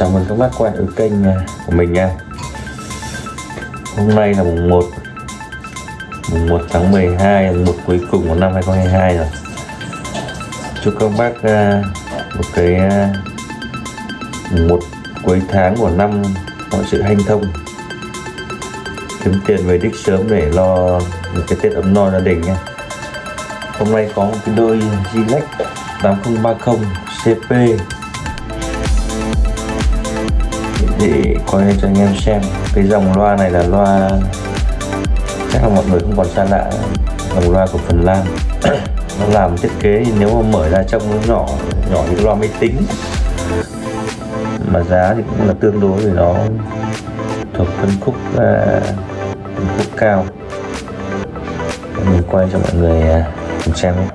Chào mừng các bác quay lại kênh à, của mình nha. Hôm nay là mùng 1 Mùng 1 tháng 12 Mùng 1 cuối cùng của năm 2022 rồi. Chúc các bác à, một cái à, mùng 1 cuối tháng của năm Mọi sự hanh thông. Kiếm tiền về đích sớm để lo một cái Tết ấm no gia đình nha. Hôm nay có một cái đôi Gilex 8030 CP để quay cho anh em xem. Cái dòng loa này là loa chắc là mọi người không còn xa lạ. Dòng loa của Phần Lan. Nó làm thiết kế thì nếu mà mở ra trong nó nhỏ nhỏ như loa máy tính. Mà giá thì cũng là tương đối vì nó. Thuộc phân khúc uh, phân khúc cao. Mình quay cho mọi người à, cùng xem nhé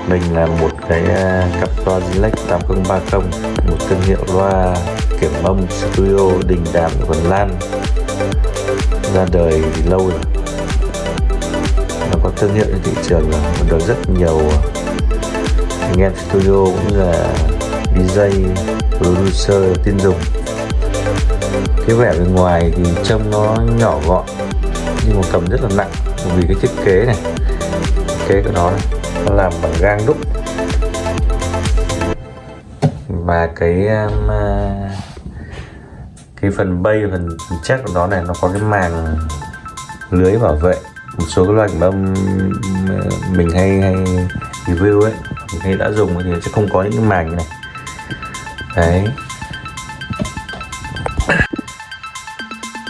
mặt mình là một cái à, cặp loa Zilex 8030 một thương hiệu loa kiểm âm studio, đình đàm của Phần Lan. Ra đời thì lâu rồi. Nó có thương hiệu trên thị trường rồi được rất nhiều à, anh em studio cũng là DJ producer, tin dùng. Cái vẻ bên ngoài thì trông nó nhỏ gọn, nhưng mà cầm rất là nặng vì cái thiết kế này, thiết kế của nó này làm bằng gang đúc. Và cái um, à, cái phần bay phần, chắc của nó này nó có cái màng lưới bảo vệ. Một số cái loại bông à, mình hay hay review ấy mình hay đã dùng thì sẽ không có những cái màng như này. Đấy.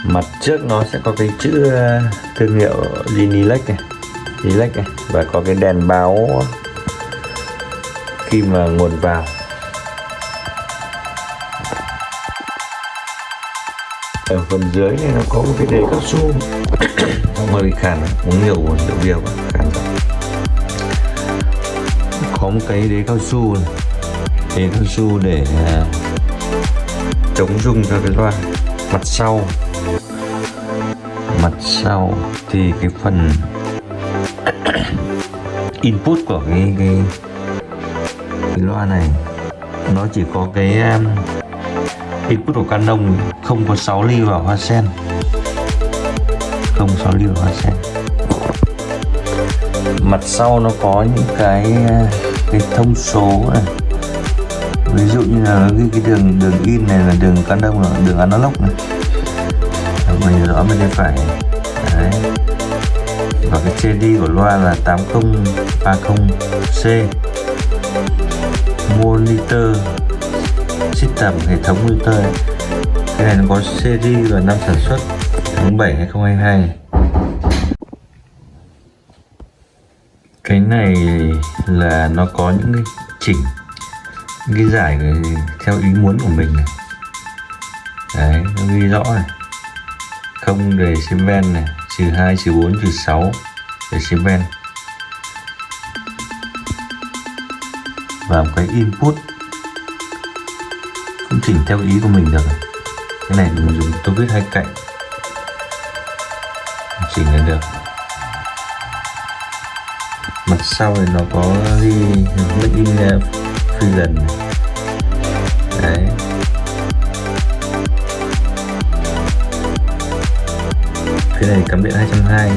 Mặt trước nó sẽ có cái chữ à, thương hiệu Linilex này relax này và có cái đèn báo khi mà nguồn vào. Ở phần dưới này nó có một cái đế cao su không hơi bị khàn à, uống nhiều rượu bia và khàn có một cái đế cao su này. Đế cao su để à, chống rung cho cái loa. Mặt sau. Mặt sau thì cái phần input của cái, cái cái loa này nó chỉ có cái um, input của Canon không có 6 ly vào hoa sen. Không 6 ly vào hoa sen. Mặt sau nó có những cái uh, cái thông số này. Ví dụ như là cái, cái đường đường in này là đường Canon là đường analog này. Mình rõ bên phải. Đấy và cái CD của loa là 8030C monitor system hệ thống monitor ấy. cái này nó có series và năm sản xuất, tháng 7 2022 cái này là nó có những cái chỉnh, những cái giải theo ý muốn của mình này. Đấy, nó ghi rõ này. Không đề ven này trừ 2 trừ 4 trừ 6 để ven và một cái input. Cũng chỉnh theo ý của mình được cái này mình dùng tôi viết hai cạnh. Chỉnh lên được. Mặt sau thì nó có ghi made in lần đấy. Này, cắm điện 220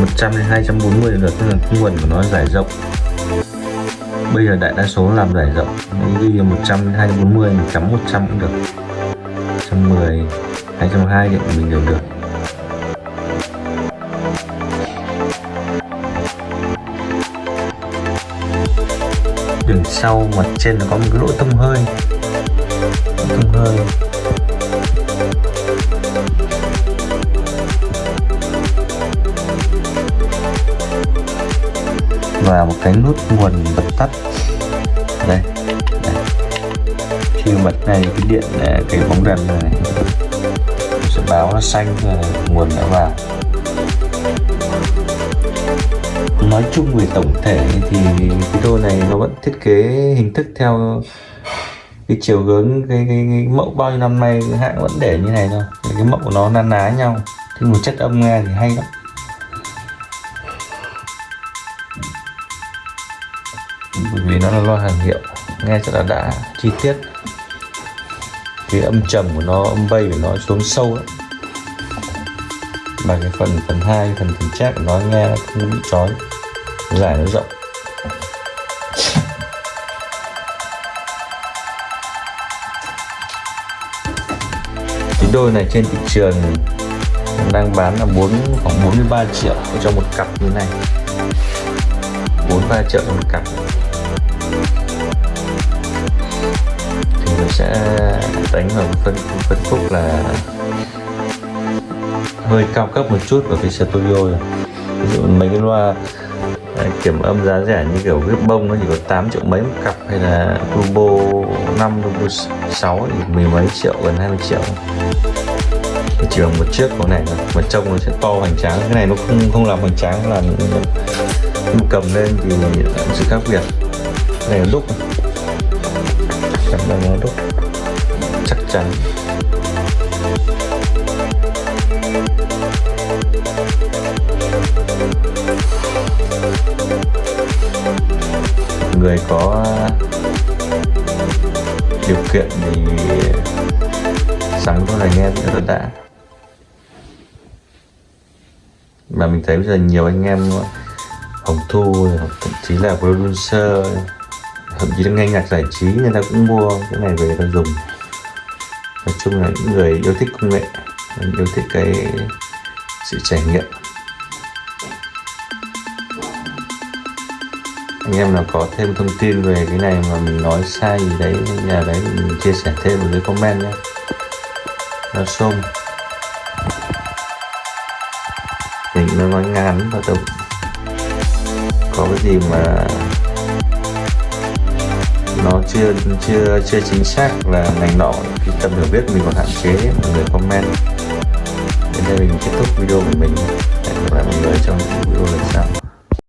100 đến 240 được tức là nguồn của nó giải rộng. Bây giờ đại đa số làm giải rộng. Ghi 100 đến 240 mình cắm 100 cũng được. 110 220 điện mình đều được. Đường sau, mặt trên nó có một cái lỗ thông hơi. Thông hơi. Vào một cái nút nguồn bật tắt. Đây, đây. khi bật này cái điện à, cái bóng đèn này sẽ báo nó xanh là nguồn đã vào. Nói chung về tổng thể thì cái đôi này nó vẫn thiết kế hình thức theo cái chiều hướng cái, cái, cái mẫu bao nhiêu năm nay hãng vẫn để như này thôi. Cái mẫu của nó na ná nhau. Thì một chất âm nghe thì hay lắm. Bởi vì nó là loa hàng hiệu, nghe rất là đã chi tiết. Cái âm trầm của nó, âm bay của nó xuống sâu ấy. Mà cái phần phần hai, phần phần chát của nó nghe nó không bị chói, giải nó rộng. Cái đôi này trên thị trường đang bán là 4 khoảng 43 triệu cho một cặp như này. 43 triệu cho một cặp thì mình sẽ đánh vào phân phân khúc là hơi cao cấp một chút vào cái studio rồi. Ví dụ mấy cái loa à, kiểm âm giá rẻ như kiểu viết bông nó chỉ có 8 triệu mấy một cặp hay là turbo 5 turbo 6 thì mười mấy triệu, gần 20 triệu. Thì chỉ bằng một chiếc con này mà trông nó sẽ to hoành tráng. Cái này nó không không làm hoành tráng là cầm lên thì sự khác biệt này đúc. Cảm đây nó đúc. Chắc chắn. Người có điều kiện thì sắm có là nghe rất là đã. Mà mình thấy bây giờ nhiều anh em, hồng thu, thậm chí là producer thậm chí là nghe nhạc giải trí người ta cũng mua cái này về người ta dùng. Nói chung là những người yêu thích công nghệ, yêu thích cái sự trải nghiệm. Anh em nào có thêm thông tin về cái này mà mình nói sai gì đấy, nhà đấy mình chia sẻ thêm ở dưới comment nhé. Nó xôm mình nó nói ngắn và tập có cái gì mà nó chưa chưa chưa chính xác là ngành nọ, cái tâm hiểu biết mình còn hạn chế, mọi người comment. Đến đây mình kết thúc video của mình. Hẹn gặp lại mọi người trong video lần sau.